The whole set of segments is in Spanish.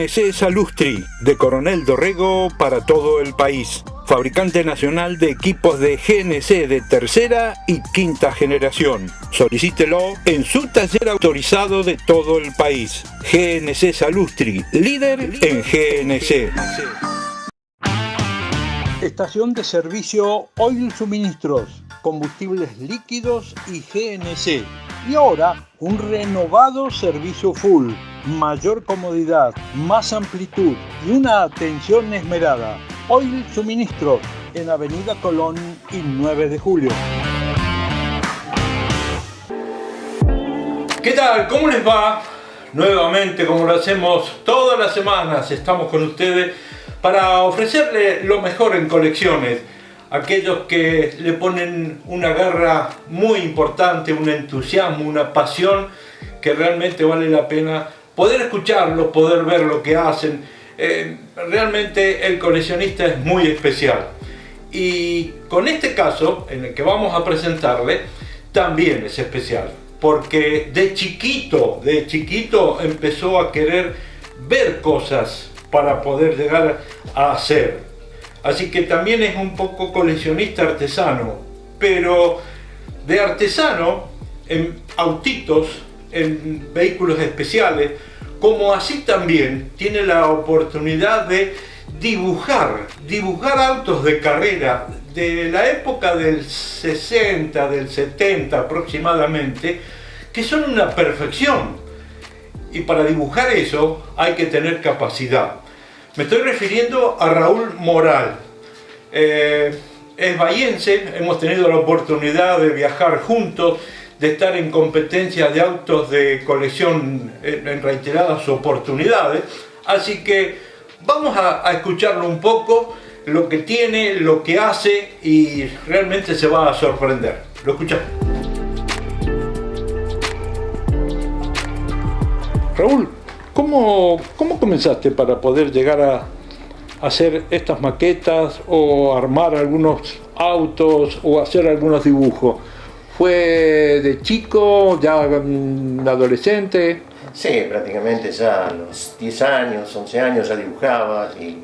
GNC Salustri, de Coronel Dorrego para todo el país. Fabricante nacional de equipos de GNC de tercera y quinta generación. Solicítelo en su taller autorizado de todo el país. GNC Salustri, líder en GNC. Estación de servicio Oil Suministros, combustibles líquidos y GNC. Y ahora un renovado servicio full, mayor comodidad, más amplitud y una atención esmerada. Oil Suministros en Avenida Colón y 9 de Julio. ¿Qué tal? ¿Cómo les va? Nuevamente, como lo hacemos todas las semanas, estamos con ustedes para ofrecerle lo mejor en colecciones. Aquellos que le ponen una garra muy importante, un entusiasmo, una pasión que realmente vale la pena poder escucharlo, poder ver lo que hacen. Eh, realmente el coleccionista es muy especial. Y con este caso, en el que vamos a presentarle, también es especial. Porque de chiquito, de chiquito empezó a querer ver cosas para poder llegar a hacer. Así que también es un poco coleccionista artesano, pero de artesano en autitos, en vehículos especiales, como así también tiene la oportunidad de dibujar, dibujar autos de carrera de la época del 60, del 70 aproximadamente, que son una perfección. Y para dibujar eso hay que tener capacidad. Me estoy refiriendo a Raúl Moral. Eh, es bahiense, hemos tenido la oportunidad de viajar juntos, de estar en competencia de autos de colección en reiteradas oportunidades. Así que vamos a, a escucharlo un poco, lo que tiene, lo que hace y realmente se va a sorprender. Lo escuchamos. Raúl, ¿Cómo, ¿Cómo comenzaste para poder llegar a hacer estas maquetas o armar algunos autos o hacer algunos dibujos? ¿Fue de chico, ya adolescente? Sí, prácticamente ya a los 10 años, 11 años ya dibujaba y,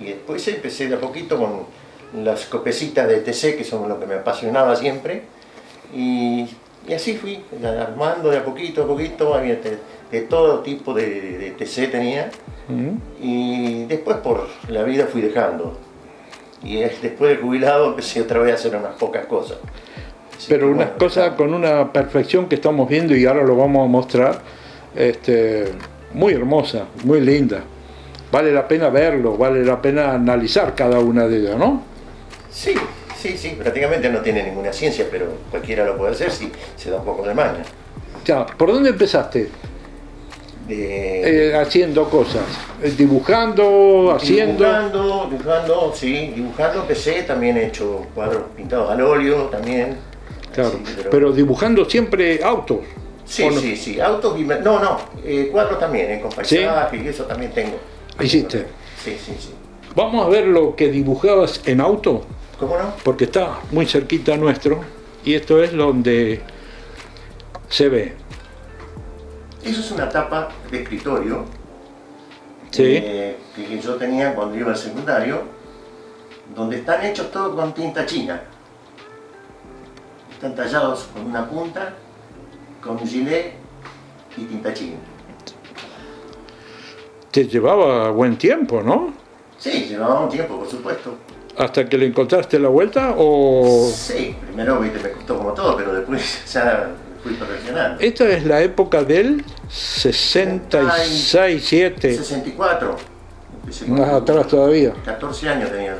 y, después empecé de a poquito con las copecitas de TC que son lo que me apasionaba siempre y, y así fui armando de a poquito a poquito, de todo tipo de, TC tenía y después por la vida fui dejando y después de jubilado empecé otra vez a hacer unas pocas cosas. Pero unas cosas con una perfección que estamos viendo y ahora lo vamos a mostrar, este, muy hermosa, muy linda. Vale la pena verlo, vale la pena analizar cada una de ellas, ¿no? Sí, sí, sí, prácticamente no tiene ninguna ciencia, pero cualquiera lo puede hacer si se da un poco de maña. Ya, ¿por dónde empezaste? Eh, haciendo cosas, eh, dibujando, haciendo... Dibujando, dibujando, sí, dibujando empecé, también he hecho cuadros pintados al óleo también. Claro, pero... dibujando siempre autos. Sí, sí, sí, autos y... No, no, eh, cuadros también, eh, con paisajes y eso también tengo. ¿Hiciste? Sí, sí, sí. Vamos a ver lo que dibujabas en auto. ¿Cómo no? Porque está muy cerquita nuestro y esto es donde se ve. Eso es una tapa de escritorio eh, que yo tenía cuando iba al secundario, donde están hechos todos con tinta china. Están tallados con una punta, con gilet y tinta china. Te llevaba buen tiempo, ¿no? Sí, llevaba un tiempo, por supuesto. ¿Hasta que le encontraste la vuelta o...? Sí, primero me costó como todo, pero después ya esta es la época del 66, 7. 64. Más atrás todavía. 14 años tenía.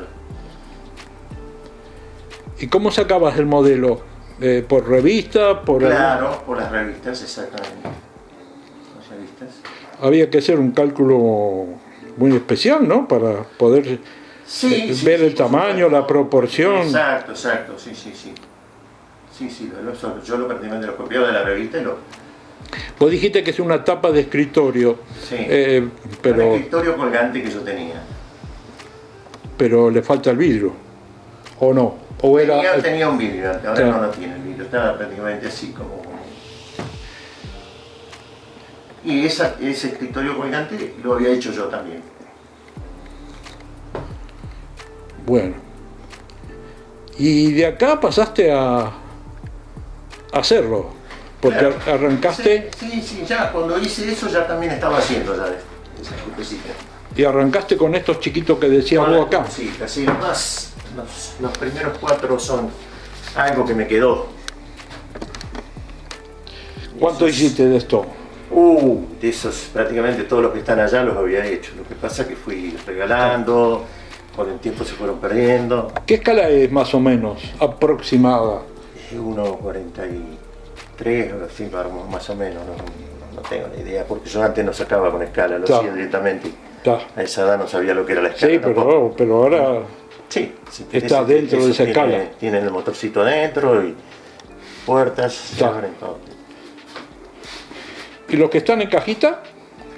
¿Y cómo sacabas el modelo? Eh, ¿Por revista? Por claro, por las revistas, exactamente. Las revistas. Había que hacer un cálculo muy especial, ¿no? Para poder eh, ver el tamaño, la proporción. Exacto, exacto, sí, sí, sí. Sí, sí, yo lo prácticamente lo copiaba de la revista y lo... Vos dijiste que es una tapa de escritorio. Sí, eh, pero... un escritorio colgante que yo tenía. Pero le falta el vidrio, ¿o no? ¿O era... tenía, un vidrio, ahora no lo tiene el vidrio, estaba prácticamente así como... Y esa, ese escritorio colgante lo había hecho yo también. Bueno. Y de acá pasaste a, hacerlo. Porque Claro. arrancaste Sí, sí, sí, ya cuando hice eso ya también estaba haciendo ya esa y arrancaste con estos chiquitos que decías vos acá. Sí, los más, los, los primeros cuatro son algo que me quedó. ¿Cuánto Esos- hiciste de esto? Uh, de esos prácticamente todos los que están allá los había hecho. Lo que pasa es que fui regalando, con el tiempo se fueron perdiendo. ¿Qué escala es más o menos aproximada? 1.43 o así, más o menos, no, no tengo ni idea, porque yo antes no sacaba con escala, lo hacía directamente. A esa edad no sabía lo que era la escala. Sí, pero, pero ahora Sí, Está ese- dentro de esa tiene- escala. Tiene el motorcito adentro y puertas, se Está. abren todo. ¿Y los que están en cajita?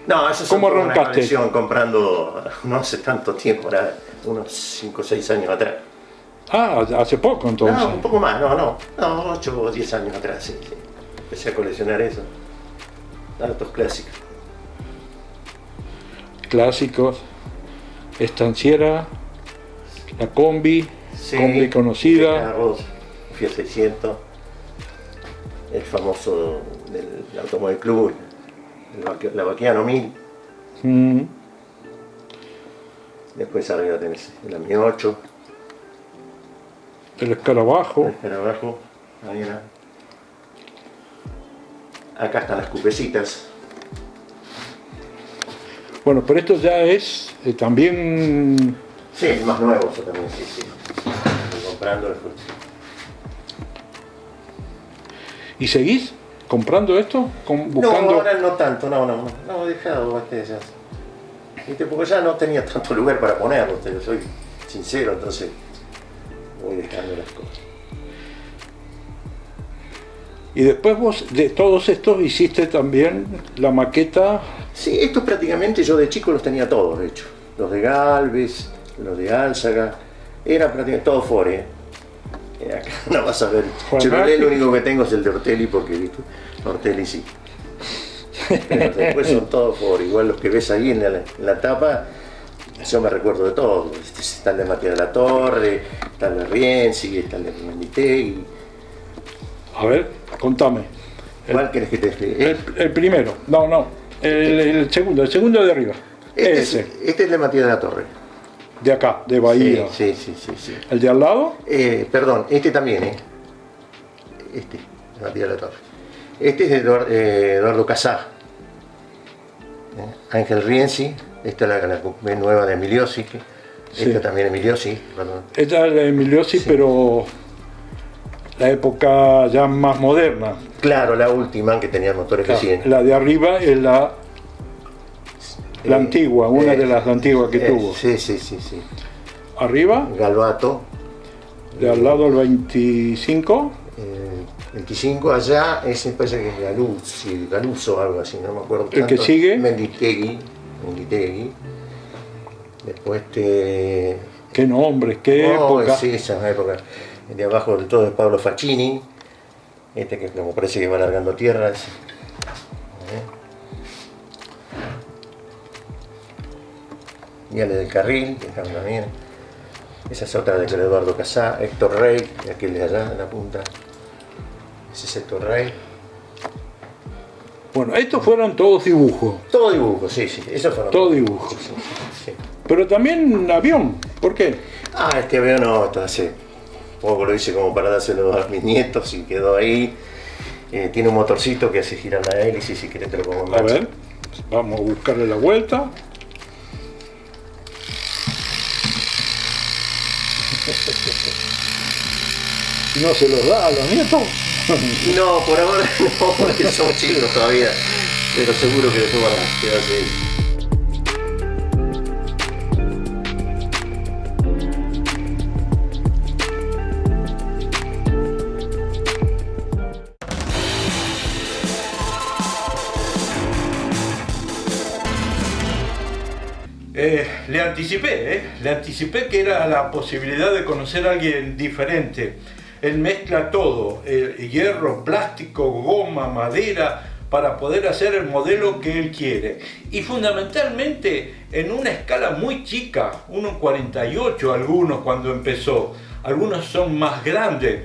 No, eso es ¿Cómo una colección comprando no hace tanto tiempo, era unos 5 o 6 años atrás. Ah, hace poco entonces. No, un poco más, no, no, no, 8 o 10 años atrás, sí, sí. Empecé a coleccionar eso. Datos clásicos. Clásicos. Estanciera. La combi. Sí, combi conocida. Fiat 600, el famoso del Automóvil Club, el la Baquiano 1000. Mm, Después arriba tenés el AMI 8, el escarabajo. el abajo, ahí era. Acá están las cupecitas. Bueno, pero esto ya es eh, también... Sí, el más nuevo eso también, sí, sí. Estoy comprando después. ¿Y seguís comprando esto? Con- buscando... No, ahora no tanto, no, no, no, no, he dejado este ya. Porque ya no tenía tanto lugar para ponerlo, te soy sincero, entonces voy dejando las cosas. Y después vos de todos estos hiciste también la maqueta... Sí, estos prácticamente yo de chico los tenía todos, de hecho. Los de Galvez, los de Álzaga, era prácticamente todo Fore. ¿eh? Acá no vas a ver. Chevrolet lo único que tengo es el de Ortelli porque ¿viste? Ortelli sí. Pero después son todos Fore. Igual los que ves ahí en la, en la tapa, yo me recuerdo de. Este, Está el de Matías de la Torre, está el de Rienzi, está el de Menditegui. A ver, contame. ¿Cuál querés que te explique? El, el primero. No, no. El, el segundo. El segundo de arriba. Este, es, Ese. este es el de Matías de la Torre. De acá, de Bahía. Sí, sí, sí, sí. sí. El de al lado. Eh, perdón, este también, ¿eh? Este, Matías de la Torre. Este es de eh, Eduardo Casá. ¿Eh? Ángel Rienzi, esta es la, nueva de Emiliosi. Esta también Emiliosi, perdón. Esta es la Emiliosi, pero la época ya más moderna. Claro, la última que tenía motores de 100. La de arriba es la, la Eh, antigua, una eh, de las antiguas que eh, tuvo. Sí, sí, sí, sí. Arriba, Galvato, de al lado el 25. eh, 25 allá, ese parece que es Galuzzi, Galuso o algo así, no me acuerdo. ¿El que sigue? Menditegui, Menditegui. Después te... Qué nombres, qué Oh, época. Sí, esa época. El de abajo del todo es Pablo Facchini. Este que como parece que va largando tierras. Y Ale del Carril, que está también. Esa es otra de Eduardo Casá. Héctor Rey, aquel de allá en la punta. Ese es Héctor Rey. Bueno, estos fueron todos dibujos. Todo dibujo, sí, sí. Eso fueron Todo dibujo. Sí, sí, sí. Pero también avión. ¿Por qué? Ah, este avión no, esto hace poco lo hice como para dárselo a mis nietos y quedó ahí. Eh, tiene un motorcito que hace girar la hélice, si querés te lo pongo en A ver, vamos a buscarle la vuelta. No se los da a los nietos. No, por ahora no, porque somos chicos todavía. Pero seguro que después van a quedarse ahí. Eh, le anticipé, ¿eh? le anticipé que era la posibilidad de conocer a alguien diferente. Él mezcla todo, hierro, plástico, goma, madera, para poder hacer el modelo que él quiere. Y fundamentalmente en una escala muy chica, 1.48 algunos cuando empezó, algunos son más grandes,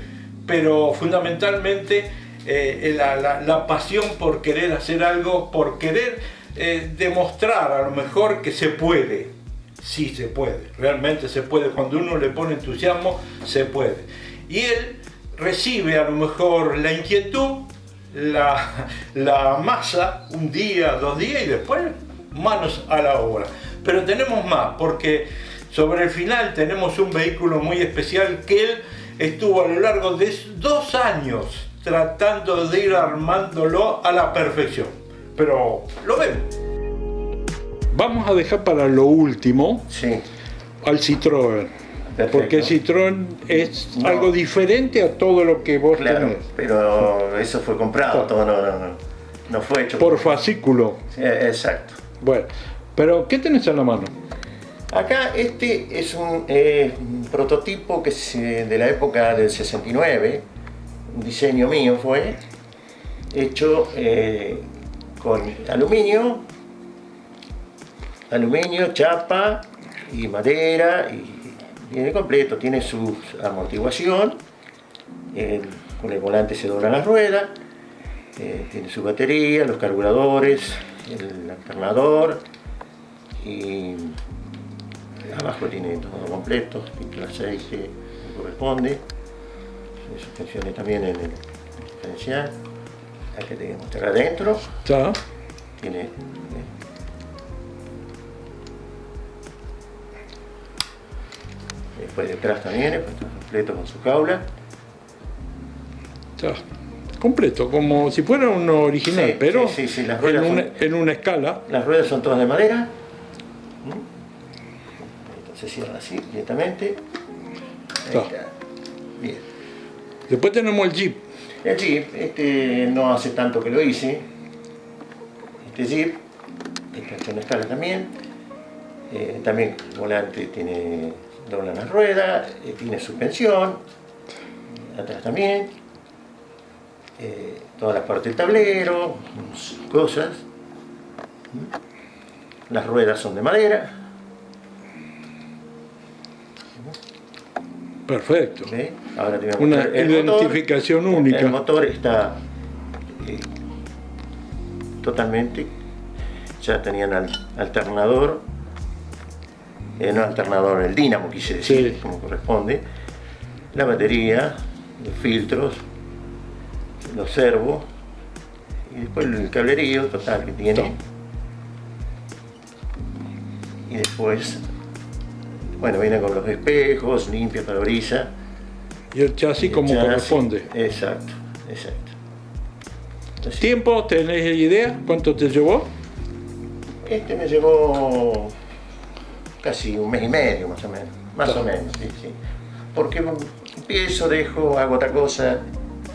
pero fundamentalmente eh, la, pasión por querer hacer algo, por querer eh, demostrar a lo mejor que se puede. Sí se puede, realmente se puede. Cuando uno le pone entusiasmo, se puede. Y él recibe a lo mejor la inquietud, la, la masa, un día, dos días y después manos a la obra. Pero tenemos más, porque sobre el final tenemos un vehículo muy especial que él estuvo a lo largo de dos años tratando de ir armándolo a la perfección. Pero lo vemos. Vamos a dejar para lo último al Citroën. Porque Citroën es algo diferente a todo lo que vos claro, pero eso fue comprado, todo no, no, no, fue hecho. Por fascículo. exacto. Bueno, pero ¿qué tenés en la mano? Acá este es un, eh, prototipo que es eh, de la época del 69, un diseño mío fue, hecho eh, con aluminio, aluminio, chapa y madera, y viene completo, tiene su amortiguación, con el volante se dobla la rueda, tiene su batería, los carburadores, el alternador y abajo tiene todo completo, la 6 que corresponde, suspensiones también en el diferencial, que te mostrar adentro, ya. tiene después detrás también, está completo con su jaula. Ya. Completo, como si fuera uno original, pero sí, sí, las en, una, en, una, escala. Las ruedas son todas de madera se cierra así directamente. Bien. Después tenemos el Jeep. El Jeep, este no hace tanto que lo hice. Este Jeep, está en escala también. Eh, también el volante tiene dobla las ruedas, eh, tiene suspensión, atrás también. Eh, toda la parte del tablero, cosas. Las ruedas son de madera. Perfecto. Una identificación única. El motor está eh, totalmente, ya tenían alternador, eh, no alternador, el dínamo quise decir, como corresponde, la batería, los filtros, los servos, y después el cablerío total que tiene. Y después bueno, viene con los espejos, limpia brisa. Y el chasis como corresponde. Exacto, exacto. ¿Tiempo? ¿Tenés idea? ¿Cuánto te llevó? Este me llevó casi un mes y medio más o menos. Más o menos, sí, sí. Porque empiezo, dejo, hago otra cosa,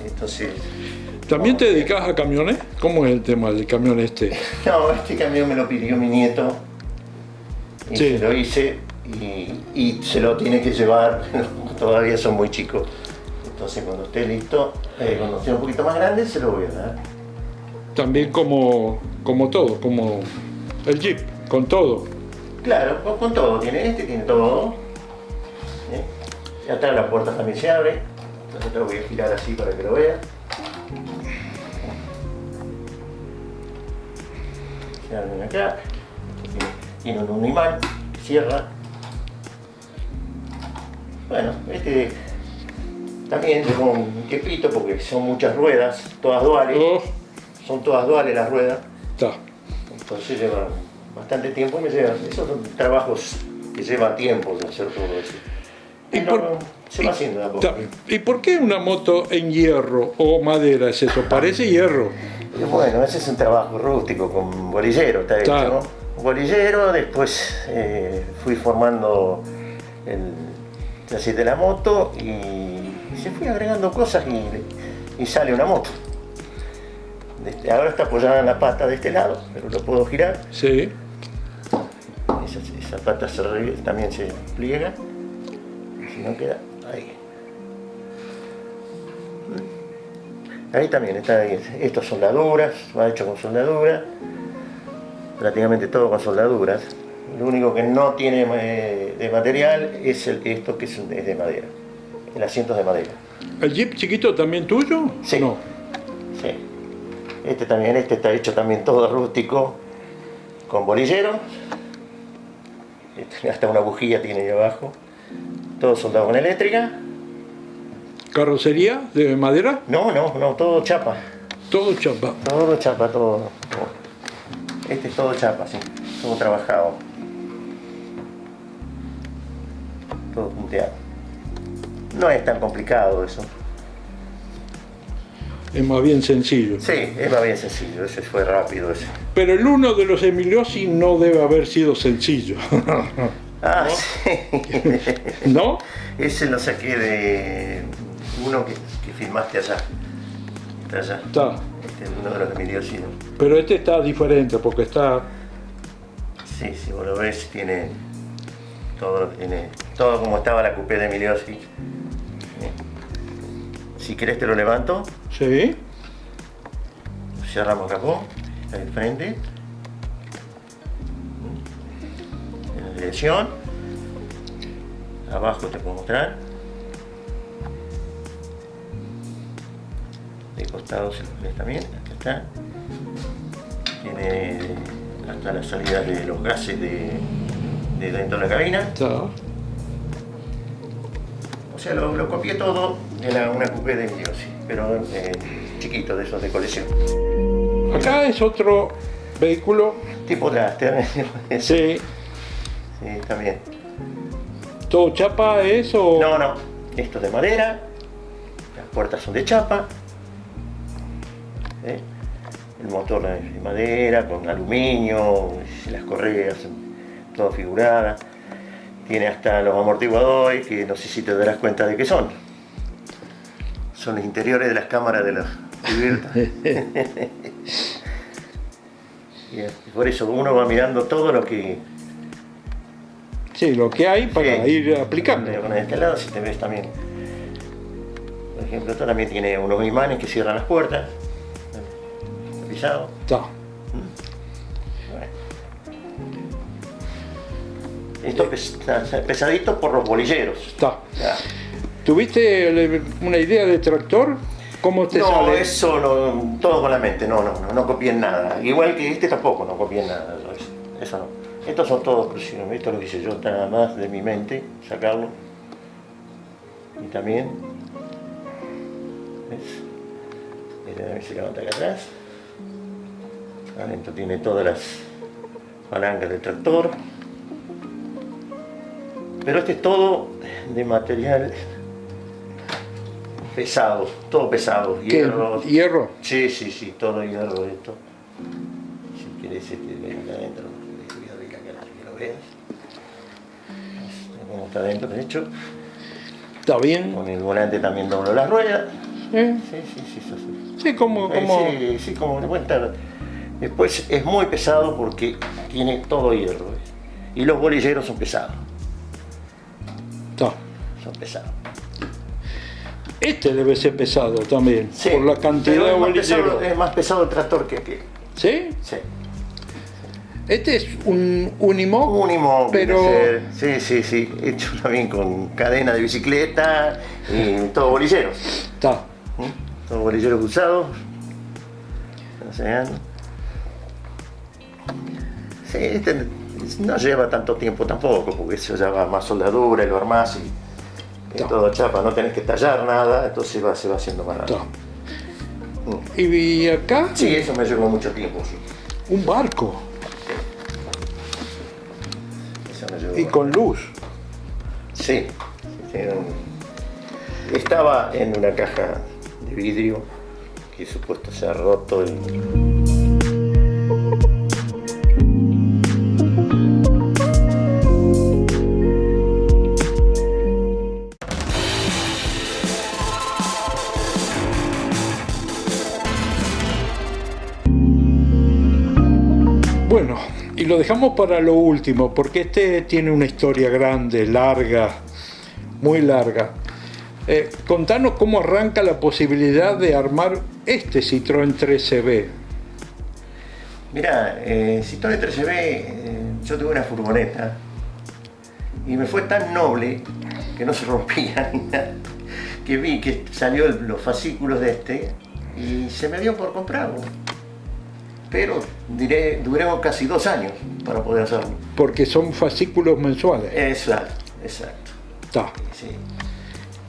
entonces... ¿También te dedicas a camiones? ¿Cómo es el tema del camión este? No, este camión me lo pidió mi nieto y sí. lo hice y, se lo tiene que llevar, todavía son muy chicos. Entonces cuando esté listo, eh, cuando esté un poquito más grande, se lo voy a dar. También como, como todo, como el Jeep, con todo. Claro, con, todo, tiene este, tiene todo. ¿Eh? Y atrás la puerta también se abre, entonces lo voy a girar así para que lo veas. Se abren acá, tiene un imán, cierra bueno, este también llevó un tiempito porque son muchas ruedas, todas duales. Oh. Son todas duales las ruedas. Entonces lleva bastante tiempo. Me lleva, esos son trabajos que lleva tiempo de hacer todo eso. ¿Y por, se va haciendo poco. ¿Y por qué una moto en hierro o madera es eso? Parece hierro. Bueno, ese es un trabajo rústico con bolillero, está hecho, ¿no? Bolillero, después eh, fui formando el, así de la moto y se fue agregando cosas y, sale una moto. Este, ahora está apoyada en la pata de este lado, pero lo puedo girar. Sí. Esa, pata también se pliega, si no queda ahí. Ahí también está, estos soldaduras, va hecho con soldadura, prácticamente todo con soldaduras. Lo único que no tiene eh, de material es el, esto que es, de madera, el asiento de madera. ¿El jeep chiquito también tuyo? Sí. No. Sí. Este también, este está hecho también todo rústico, con bolillero. Hasta una bujía tiene ahí abajo. Todo soldado con eléctrica. ¿Carrocería de madera? No, no, no, todo chapa. Todo chapa. Todo chapa, todo. Este es todo chapa, sí. Todo trabajado. Todo punteado. No es tan complicado eso. Es más bien sencillo. Sí, es más bien sencillo, ese fue rápido ese. Pero el uno de los Emiliosi no debe haber sido sencillo. ah, sí. ¿No? Ese lo saqué de uno que, filmaste allá. Está allá. Está. Este es uno de los Emiliosi. Pero este está diferente porque está... Sí, si vos lo ves, tiene todo, tiene todo como estaba la coupé de Emiliosi. Si querés te lo levanto. Sí. Cerramos capó, de frente. En la dirección. Abajo te puedo mostrar. De costado si lo ves también, aquí está. Tiene hasta la salida de los gases de, dentro de la cabina. Está. O sea, lo, copié todo de una coupé de Miosi, pero eh, chiquito, de esos de colección. Acá es otro vehículo. Tipo Draster. sí. Sí, también. ¿Todo chapa es o...? No, no. Esto es de madera. Las puertas son de chapa. ¿Eh? El motor es de madera, con aluminio, las correas, todo figurada. Tiene hasta los amortiguadores, que no sé si te darás cuenta de qué son. Son los interiores de las cámaras de la cubierta. y por eso uno va mirando todo lo que... Sí, lo que hay para ir aplicando. Con este lado, si te ves también. Por ejemplo, esto también tiene unos imanes que cierran las puertas. Pisado. Está. Esto es pesadito por los bolilleros. Está. ¿Tuviste una idea de tractor? ¿Cómo te no, sale? eso no, todo con la mente, no, no, no, no copien nada. Igual que este tampoco, no copien nada, eso, no. Estos son todos exclusivos, esto lo hice yo nada más de mi mente, sacarlo. Y también, ¿ves? Este también se levanta acá atrás. Adentro tiene todas las palancas del tractor. Pero este es todo de material pesado, todo pesado. Hierro. ¿Hierro? Sí, sí, sí, todo hierro esto. Si quieres este, ven acá adentro, que lo veas. Como está adentro, de hecho. Está bien. Con el volante también doblo las ruedas. ¿Eh? Sí, sí, sí, sí. Sí, como... como... Sí, sí, como cuenta. Después es muy pesado porque tiene todo hierro. Y los bolilleros son pesados. Son pesados. Este debe ser pesado también, sí, por la cantidad de bolilleros. Es más pesado el tractor que aquel. ¿Sí? Sí. Este es un Unimog, Unimog, pero... Sí, sí, sí, hecho también con cadena de bicicleta y todo bolilleros. Está. ¿Mm? Todo bolilleros usados. Sí, este no lleva tanto tiempo tampoco, porque eso ya va más soldadura y lo armás y, todo chapa, no tenés que tallar nada, entonces va, se va haciendo más rápido. ¿Y acá? Sí, eso me llevó mucho tiempo. Sí. Un barco. y con luz. Sí, estaba en una caja de vidrio que supuesto se ha roto y lo dejamos para lo último, porque este tiene una historia grande, larga, muy larga. Eh, contanos cómo arranca la posibilidad de armar este Citroën 3CB. Mira, eh, Citroën 3CB, eh, yo tuve una furgoneta y me fue tan noble que no se rompía ni nada, que vi que salió los fascículos de este y se me dio por comprarlo. Pero diré, duré casi dos años para poder hacerlo. Porque son fascículos mensuales. Exacto, exacto. Está.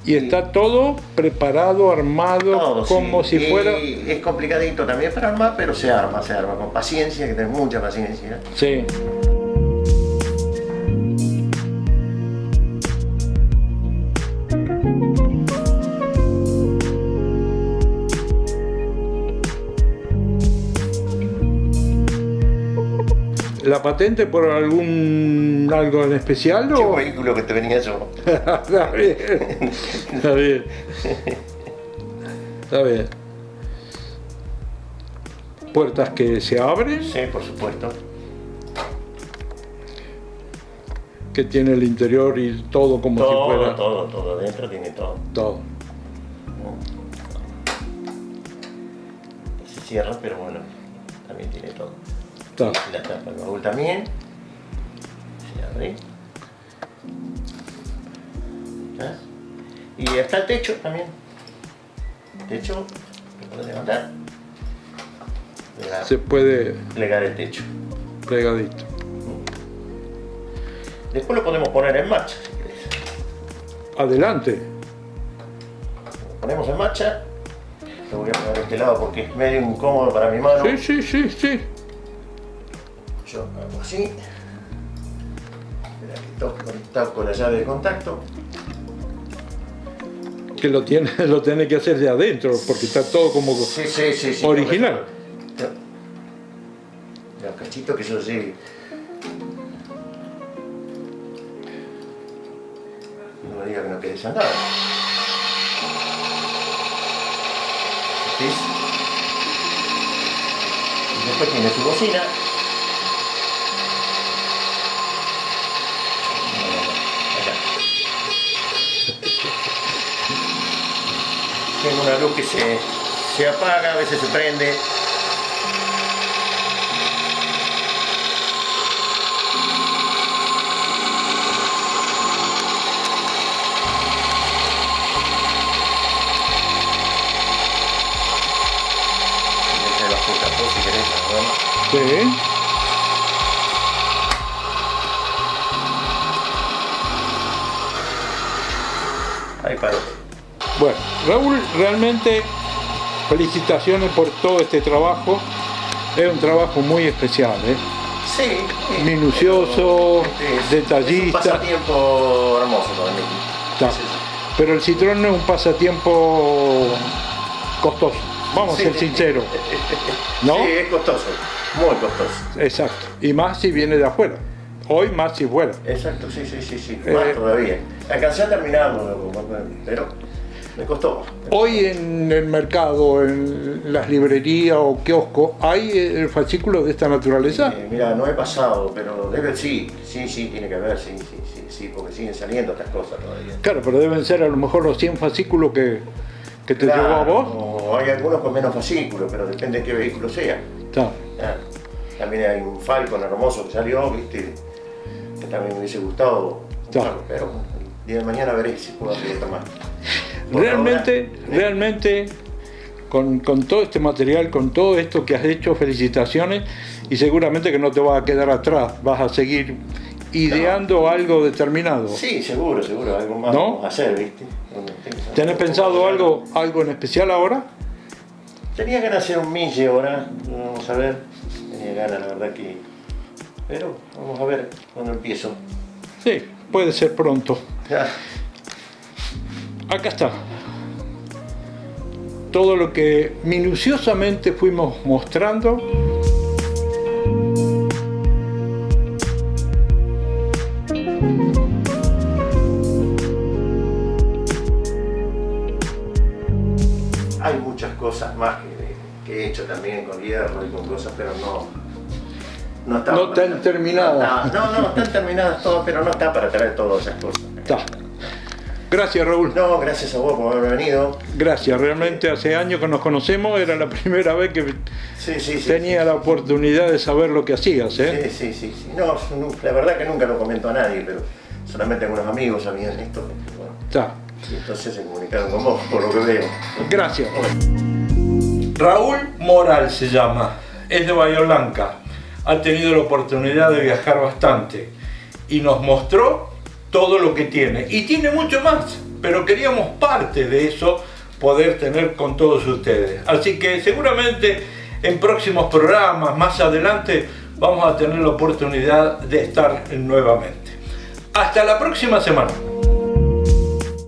Y está todo preparado, armado, como si fuera... Es complicadito también para armar, pero se arma, se arma con paciencia, que tener mucha paciencia. Sí. ¿La patente por algún algo en especial? ¿Qué o? vehículo que te venía yo? Está bien. Está bien. Está bien. ¿Puertas que se abren? Sí, por supuesto. Que tiene el interior y todo como todo, si fuera... Todo, todo, adentro tiene todo. Todo. Se cierra, pero bueno, también tiene todo. Está. La tapa baúl también. Se abre. Y está el techo también. El techo lo puedes levantar. Se puede plegar el techo. plegadito. Después lo podemos poner en marcha si querés. Adelante. Lo ponemos en marcha. Lo voy a poner de este lado porque es medio incómodo para mi mano. Sí, sí, sí, sí. Yo hago así. Espera que toco conectado con la llave de contacto. Que lo tiene, lo tiene que hacer de adentro, porque está todo como Sí, sí, sí. sí original. Los cachitos que yo sí. No me diga que no quede desandado. ¿Ves? Y después tiene su bocina. Tengo una luz que se, se apaga, a veces se prende. Sí. Ahí paró. Bueno, Raúl, realmente felicitaciones por todo este trabajo. Es un trabajo muy especial, ¿eh? Sí. Minucioso, es- detallista. Es un pasatiempo hermoso para mí. Está. Sí, sí. Pero el Citroën no es un pasatiempo costoso. Vamos a Sí. ser sinceros. ¿No? Sí, es costoso. Muy costoso. Exacto. Y más si viene de afuera. Hoy más si fuera. Exacto, sí, sí, sí, sí. Eh, Más todavía. Alcancé a terminarlo, pero me costó. Hoy en el mercado, en las librerías o kioscos, ¿hay el fascículo de esta naturaleza? Eh, mira, no he pasado, pero debe, sí, sí, sí, tiene que haber, sí, sí, sí, sí, porque siguen saliendo estas cosas todavía. Claro, pero deben ser a lo mejor los 100 fascículos que, que te llevó a vos. o hay algunos con menos fascículos, pero depende de qué vehículo sea. Ah, También hay un Falcon hermoso que salió, viste, que también me hubiese gustado, Claro. pero el día de mañana veré si puedo hacer otra más. Realmente, ahora, realmente, con, con todo este material, con todo esto que has hecho, felicitaciones y seguramente que no te vas a quedar atrás, vas a seguir ideando algo determinado. Sí, seguro, seguro, algo más ¿No? vamos a hacer, viste. ¿Tenés pensado algo, algo en especial ahora? Tenía ganas de hacer un mille ahora, vamos a ver. Tenía ganas, la verdad que. Pero vamos a ver cuando empiezo. Sí, puede ser pronto. Acá está. Todo lo que minuciosamente fuimos mostrando. Hay muchas cosas más que, que he hecho también con hierro y con cosas, pero no. No, está No están terminadas. No, no, no, están terminadas todas, pero no está para traer todas esas cosas. Está. Gracias Raúl. No, gracias a vos por haber venido. Gracias, realmente hace años que nos conocemos, era la primera vez que Sí, sí, sí. tenía la oportunidad de saber lo que hacías. ¿eh? Sí, sí, sí, sí. No, la verdad que nunca lo comentó a nadie, pero solamente algunos amigos sabían esto. Bueno, Está. y entonces se comunicaron con vos, por lo que veo. Gracias. Raúl Moral se llama, es de Bahía Blanca, ha tenido la oportunidad de viajar bastante y nos mostró todo lo que tiene. Y tiene mucho más, pero queríamos parte de eso poder tener con todos ustedes. Así que seguramente en próximos programas, más adelante, vamos a tener la oportunidad de estar nuevamente. Hasta la próxima semana.